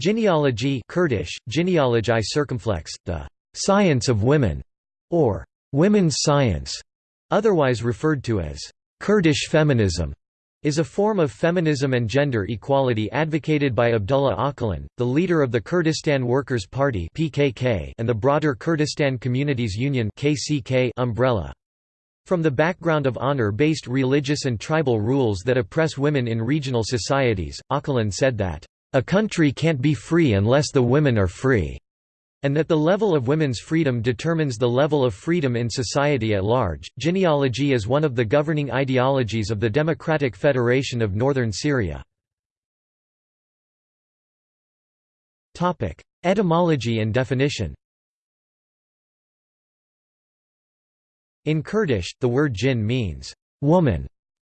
Jineology Kurdish, genealogy circumflex, the science of women, or women's science, otherwise referred to as Kurdish feminism, is a form of feminism and gender equality advocated by Abdullah Öcalan, the leader of the Kurdistan Workers' Party (PKK) and the broader Kurdistan Communities Union (KCK) umbrella. From the background of honor-based religious and tribal rules that oppress women in regional societies, Öcalan said that a country can't be free unless the women are free, and that the level of women's freedom determines the level of freedom in society at large. Jineology is one of the governing ideologies of the Democratic Federation of Northern Syria. Topic: Etymology and definition. In Kurdish, the word jin means woman,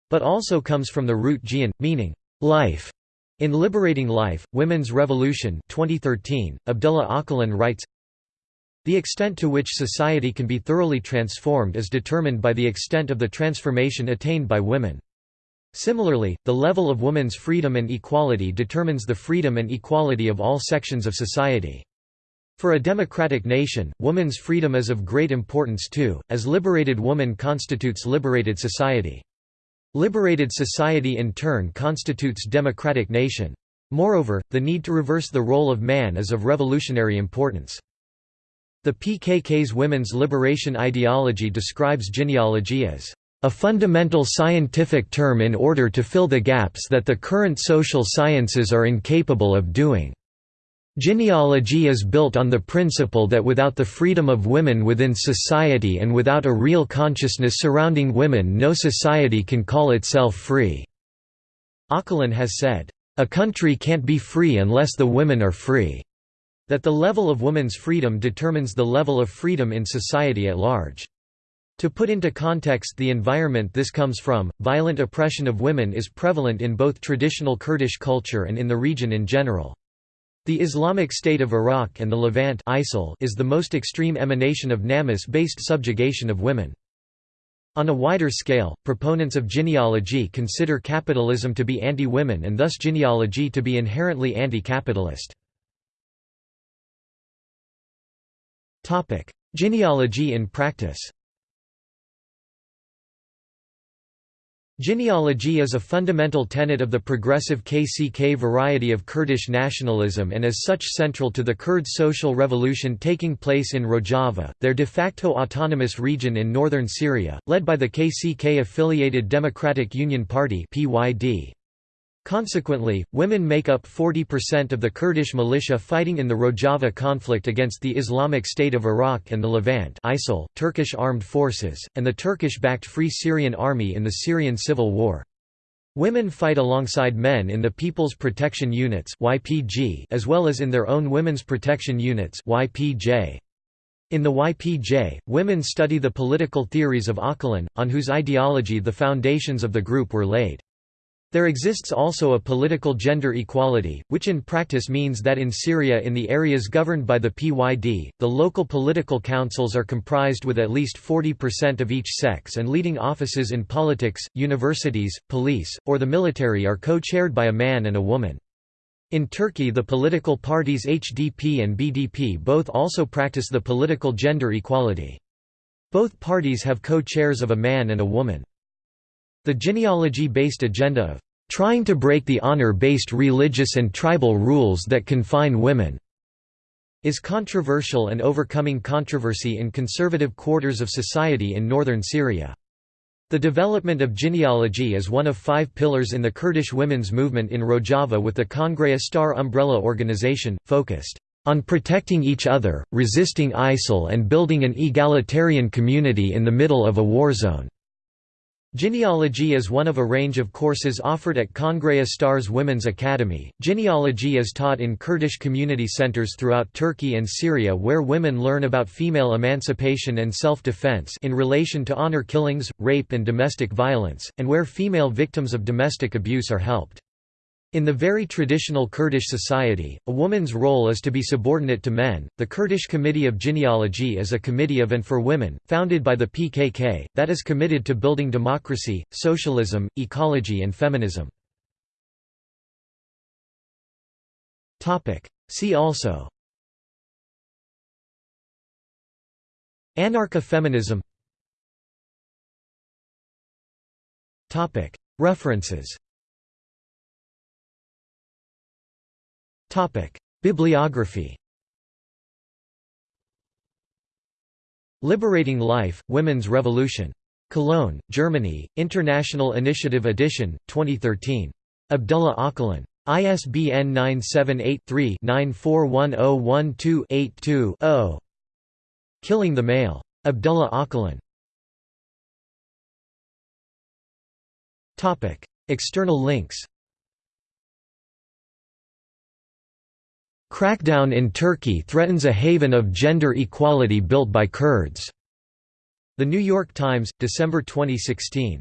but also comes from the root jian, meaning life. In Liberating Life, Women's Revolution 2013, Abdullah Öcalan writes, The extent to which society can be thoroughly transformed is determined by the extent of the transformation attained by women. Similarly, the level of women's freedom and equality determines the freedom and equality of all sections of society. For a democratic nation, woman's freedom is of great importance too, as liberated woman constitutes liberated society. Liberated society in turn constitutes democratic nation. Moreover, the need to reverse the role of man is of revolutionary importance. The PKK's women's liberation ideology describes jineology as a fundamental scientific term in order to fill the gaps that the current social sciences are incapable of doing. Jineology is built on the principle that without the freedom of women within society and without a real consciousness surrounding women no society can call itself free." Öcalan has said, "...a country can't be free unless the women are free." That the level of women's freedom determines the level of freedom in society at large. To put into context the environment this comes from, violent oppression of women is prevalent in both traditional Kurdish culture and in the region in general. The Islamic State of Iraq and the Levant ISIL is the most extreme emanation of Namus-based subjugation of women. On a wider scale, proponents of jineology consider capitalism to be anti-women and thus jineology to be inherently anti-capitalist. Jineology in practice Jineology is a fundamental tenet of the progressive KCK variety of Kurdish nationalism and as such central to the Kurd social revolution taking place in Rojava, their de facto autonomous region in northern Syria, led by the KCK-affiliated Democratic Union Party PYD. Consequently, women make up 40% of the Kurdish militia fighting in the Rojava conflict against the Islamic State of Iraq and the Levant ISIL, Turkish armed forces, and the Turkish-backed Free Syrian Army in the Syrian civil war. Women fight alongside men in the People's Protection Units YPG as well as in their own Women's Protection Units YPJ. In the YPJ, women study the political theories of Öcalan, on whose ideology the foundations of the group were laid. There exists also a political gender equality, which in practice means that in Syria in the areas governed by the PYD, the local political councils are comprised with at least 40% of each sex and leading offices in politics, universities, police, or the military are co-chaired by a man and a woman. In Turkey the political parties HDP and BDP both also practice the political gender equality. Both parties have co-chairs of a man and a woman. The jineology-based agenda of trying to break the honor-based religious and tribal rules that confine women is controversial and overcoming controversy in conservative quarters of society in northern Syria. The development of jineology is one of five pillars in the Kurdish women's movement in Rojava with the Kongreya Star umbrella organization, focused on protecting each other, resisting ISIL and building an egalitarian community in the middle of a war zone. Jineology is one of a range of courses offered at Kongreya Stars Women's Academy. Jineology is taught in Kurdish community centers throughout Turkey and Syria where women learn about female emancipation and self-defense in relation to honor killings, rape and domestic violence, and where female victims of domestic abuse are helped. In the very traditional Kurdish society, a woman's role is to be subordinate to men. The Kurdish Committee of Jineology is a committee of and for women, founded by the PKK, that is committed to building democracy, socialism, ecology, and feminism. See also Anarcha-feminism References Bibliography Liberating Life, Women's Revolution. Cologne, Germany, International Initiative Edition, 2013. Abdullah Öcalan. ISBN 978-3-941012-82-0. Killing the Male. Abdullah Öcalan. External links Crackdown in Turkey threatens a haven of gender equality built by Kurds. The New York Times, December 2016.